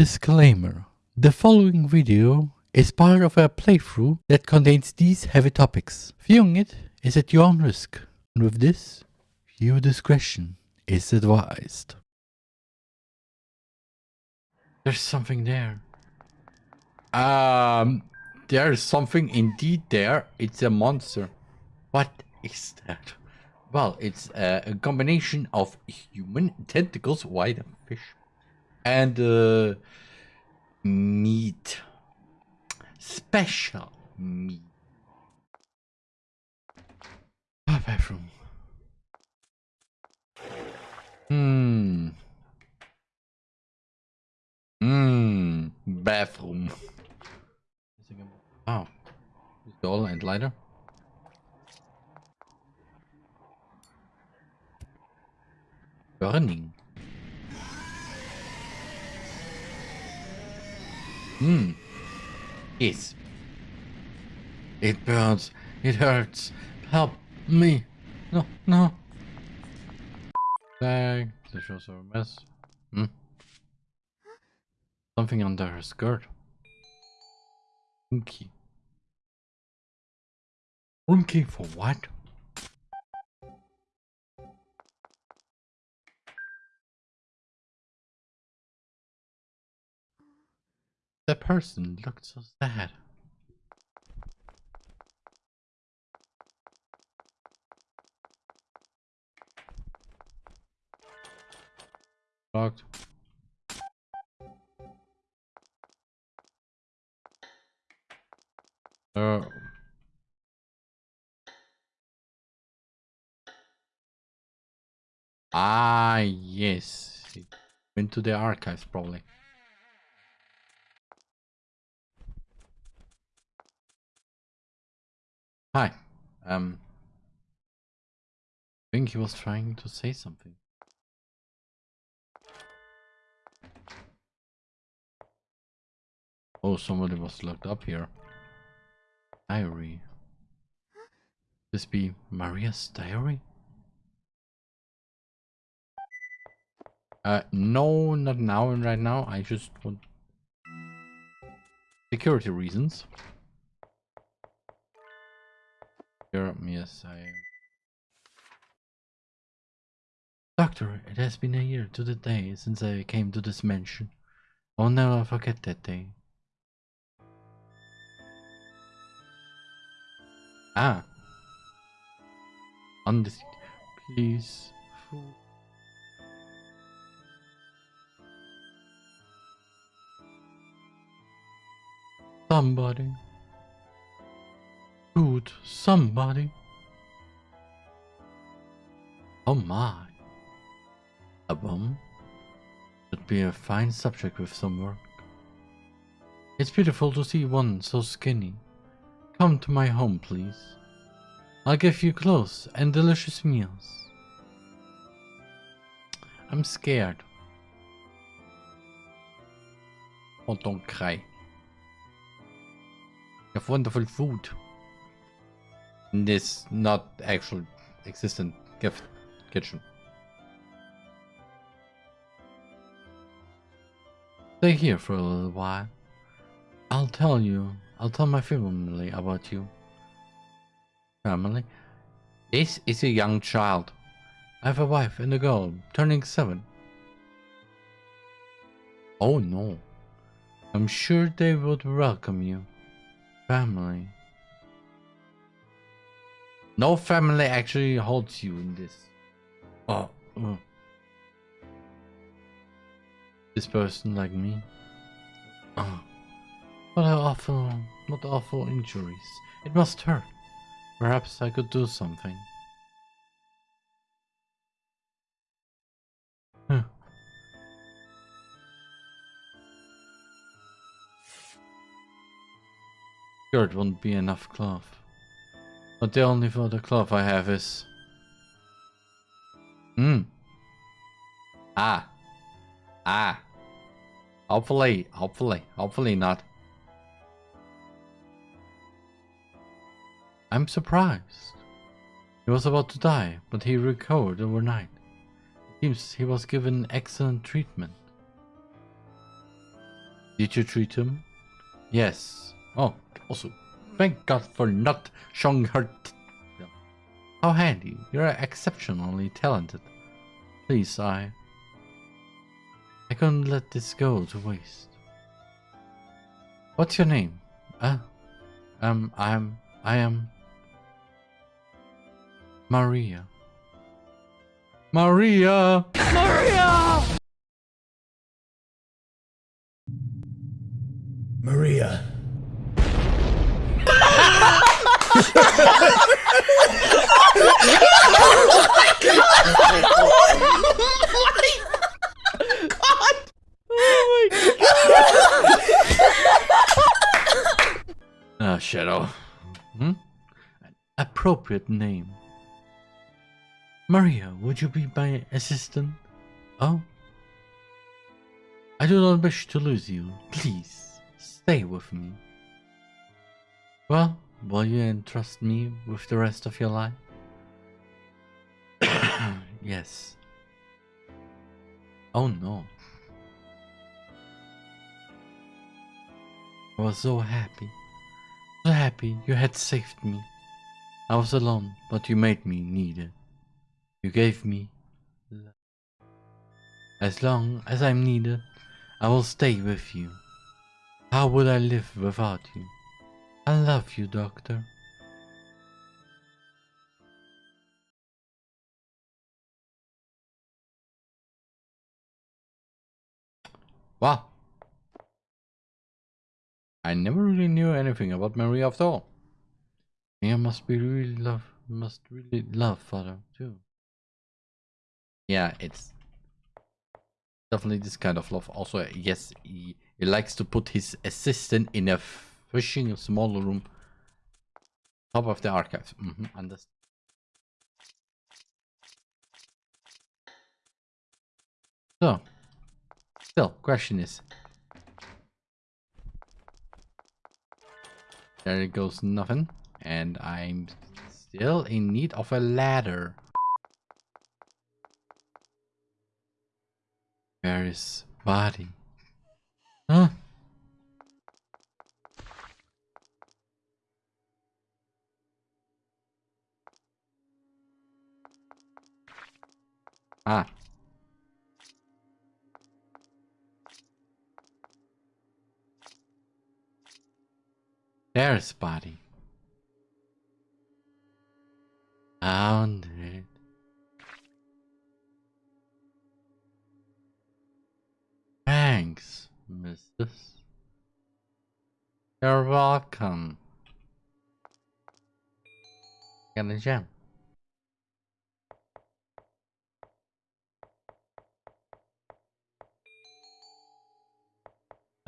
Disclaimer. The following video is part of a playthrough that contains these heavy topics. Viewing it is at your own risk. And with this, viewer discretion is advised. There's something there. Um, there's something indeed there. It's a monster. What is that? Well, it's a, a combination of human tentacles, white fish, and uh, meat. Special meat. Bathroom. Hmm. Hmm. Bathroom. Oh. Doll and lighter. Burning. Hmm. Yes. It burns. It hurts. Help me. No, no. Tag. This shows a mess. Hmm. Something under her skirt. Room key for what? The person looked so sad. Locked. Oh. Ah, yes. It went to the archives, probably. Hi. Um. I think he was trying to say something. Oh, somebody was locked up here. Diary. This be Maria's diary? Uh, no, not now and right now. I just want security reasons. Here, yes, I am. Doctor, it has been a year to the day since I came to this mansion. I'll never forget that day. Ah. Undeceived. Please. Somebody. Food. Somebody. Oh my. A bomb? Would be a fine subject with some work. It's beautiful to see one so skinny. Come to my home, please. I'll give you clothes and delicious meals. I'm scared. Oh, don't cry. You have wonderful food. This not actual existent gift kitchen. Stay here for a little while. I'll tell you I'll tell my family about you. Family? This is a young child. I have a wife and a girl, turning seven. Oh no. I'm sure they would welcome you. Family. No family actually holds you in this. Oh. Uh. This person like me. Oh. What awful, what awful injuries. It must hurt. Perhaps I could do something. Huh. Sure, it won't be enough cloth. But the only other cloth I have is... Hmm. Ah. Ah. Hopefully, hopefully, hopefully not. I'm surprised. He was about to die, but he recovered overnight. Seems he was given excellent treatment. Did you treat him? Yes. Oh, also, thank God for not showing her. T- How handy. You're exceptionally talented. Please, I. I couldn't let this go to waste. What's your name? Uh, um, I'm. I am. Maria. Maria! Maria! Maria. Ah, Shadow. Hmm? An appropriate name. Maria, would you be my assistant? Oh? I do not wish to lose you. Please, stay with me. Well, will you entrust me with the rest of your life? yes. Oh no. I was so happy. So happy you had saved me. I was alone, but you made me needed. You gave me love. As long as I'm needed, I will stay with you. How would I live without you? I love you, Doctor. Wow. I never really knew anything about Maria after all. Mia must be really love must really love father too. Yeah, it's definitely this kind of love. Also, yes, he, he likes to put his assistant in a fishing small room top of the archives. Mm -hmm, understand. So, still, question is, there goes nothing, and I'm still in need of a ladder. Where is body? Huh? Ah. There's body. Found it. Thanks, missus. You're welcome. Got a gem.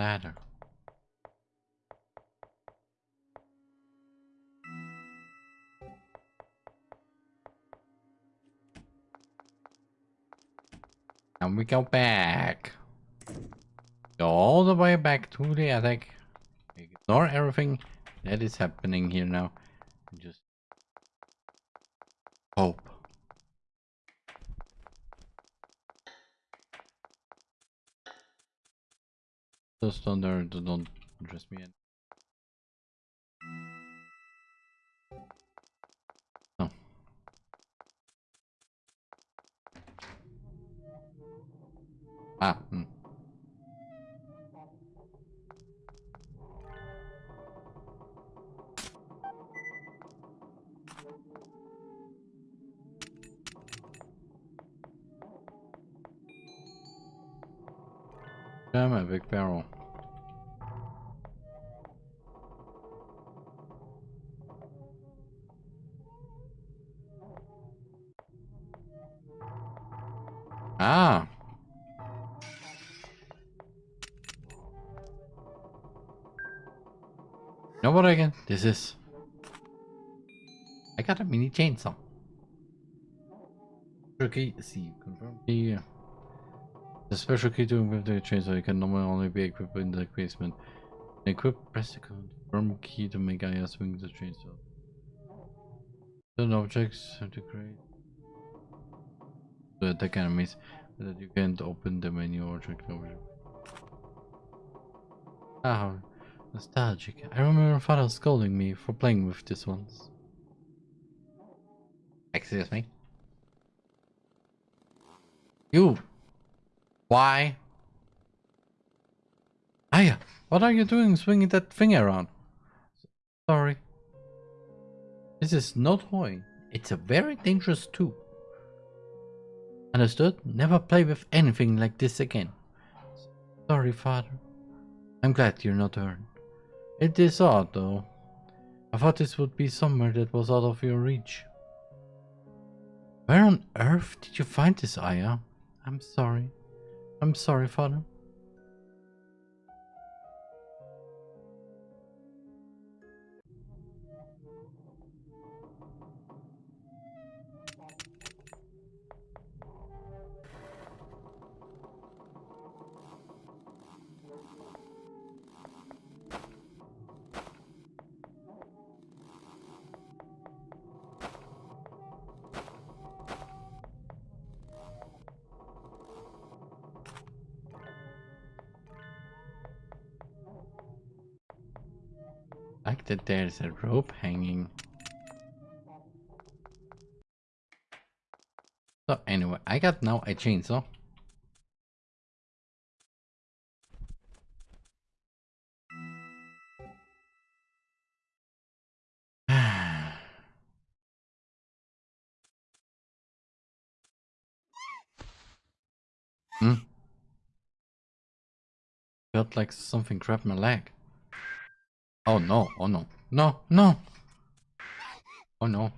Ladder. And we go back. Go all the way back to the attic. Ignore everything that is happening here now. Just hope. Those thunder don't interest me. Oh. Ah, hmm. Damn it, big barrel. Ah. You know what I can? This is. I got a mini chainsaw. Okay, see, confirm. Yeah. The special key to equip the chainsaw so can normally only be equipped in the basement. Equip, press the confirm key to make Aya swing the chainsaw. Certain objects have to create to attack enemies, but that you can't open the menu or check the object. Ah, nostalgic. I remember father scolding me for playing with this once. Excuse me? You! Why? Aya, what are you doing swinging that thing around? Sorry. This is no toy. It's a very dangerous tool. Understood? Never play with anything like this again. Sorry, father. I'm glad you're not hurt. It is odd, though. I thought this would be somewhere that was out of your reach. Where on earth did you find this, Aya? I'm sorry. I'm sorry, father. That there's a rope hanging. So anyway, I got now a chainsaw. hmm? Felt like something grabbed my leg. Oh no, oh no, no, no! Oh no.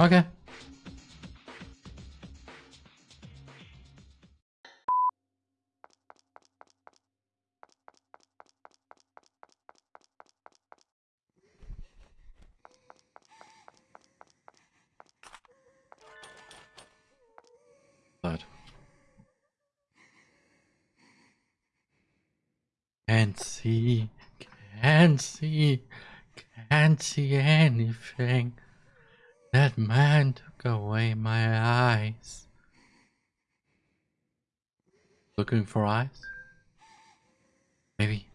Okay. Can't see, can't see, can't see anything. That man took away my eyes. Looking for eyes? Maybe.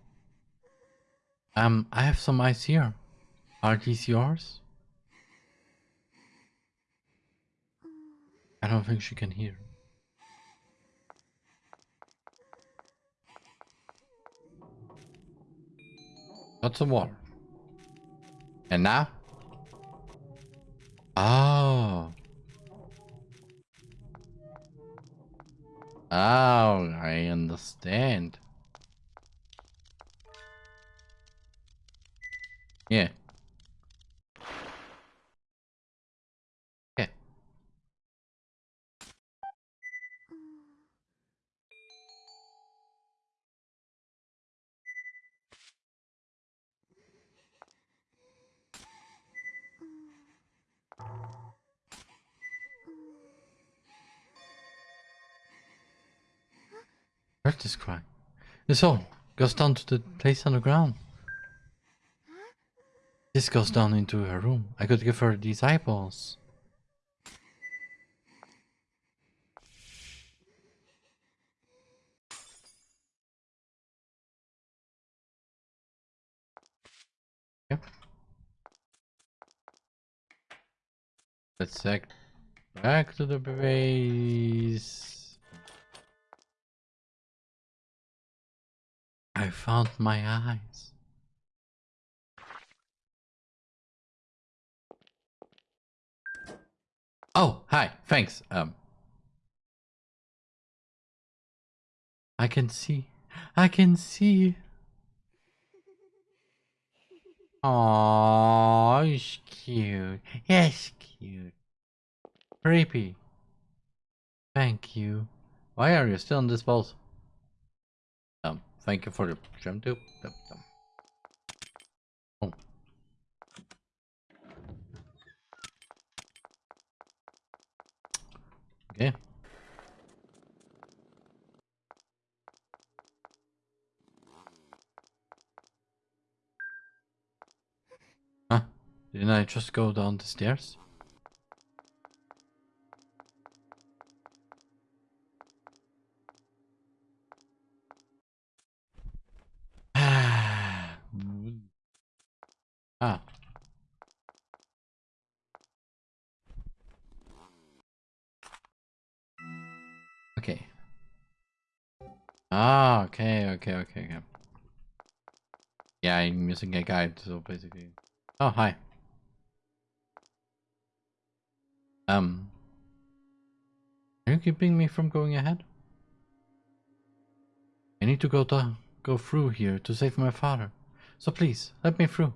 Um, I have some eyes here. Are these yours? I don't think she can hear. Lots of water. And now? Oh. Oh, I understand. Yeah. This cry. This all goes down to the place underground. This goes down into her room. I could give her these eyeballs. Yep. Let's check back to the base. I found my eyes. Oh, hi. Thanks. Um I can see. I can see. Oh, he's cute. Yes, cute. Creepy. Thank you. Why are you still in this vault? Thank you for the gem tube. Oh. Okay. Huh? Didn't I just go down the stairs? Okay. Ah, okay, okay, okay, okay. Yeah, I'm using a guide, so basically. Oh, hi. Um. Are you keeping me from going ahead? I need to go to go through here to save my father. So please, let me through.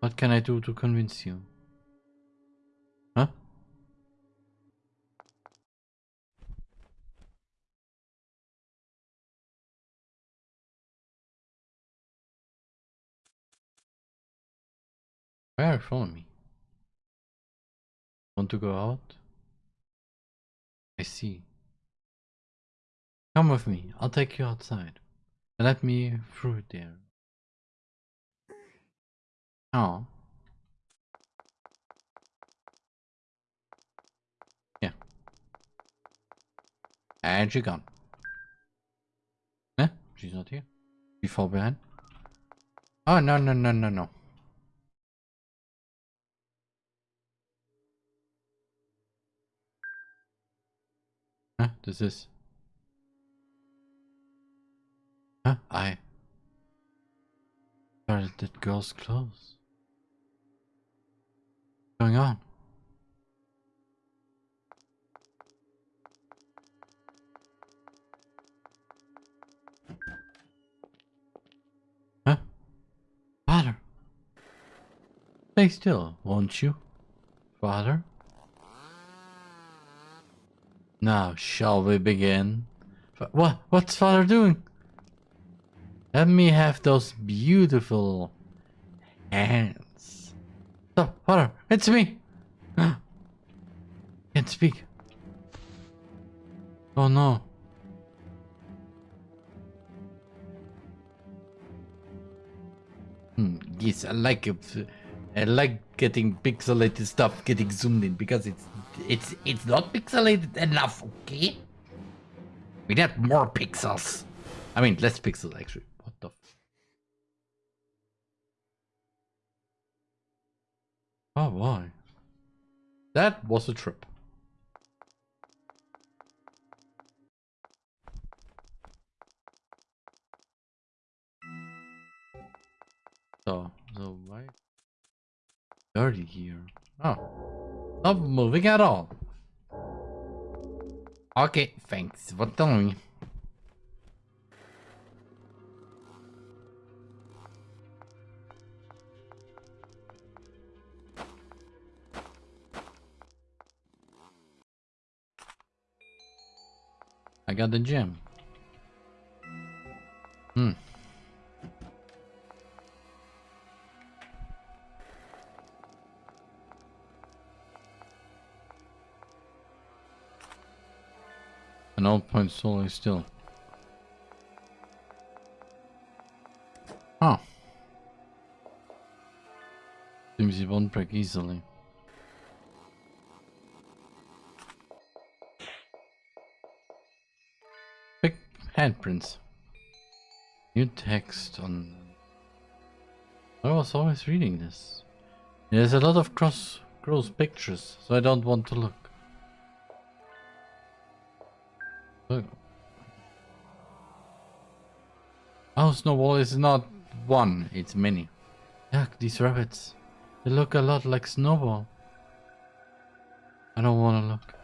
What can I do to convince you? Why me? Want to go out? I see. Come with me, I'll take you outside. Let me through there. Oh. Yeah. And she gone. Eh? She's not here. She fall behind. Oh, no, no, no, no, no. Huh? This is... Huh? I... Where did that girl's clothes? What's going on? Huh? Father? Stay still, won't you? Father? Now, shall we begin? What? What's father doing? Let me have those beautiful hands. Stop, father, it's me. Can't speak. Oh no. Hmm, yes, I like it. I like getting pixelated stuff getting zoomed in because it's it's it's not pixelated enough, okay? We need more pixels. I mean, less pixels actually. What the? oh, why? That was a trip. So, so why? Dirty here. Oh. Not moving at all. Okay, thanks for telling me. I got the gem. Point solely still. Oh. Seems it won't break easily. Big handprints. New text on... I was always reading this. There's a lot of cross gross pictures, so I don't want to look. Oh, Snowball is not one, it's many. Look, these rabbits. They look a lot like Snowball. I don't want to look.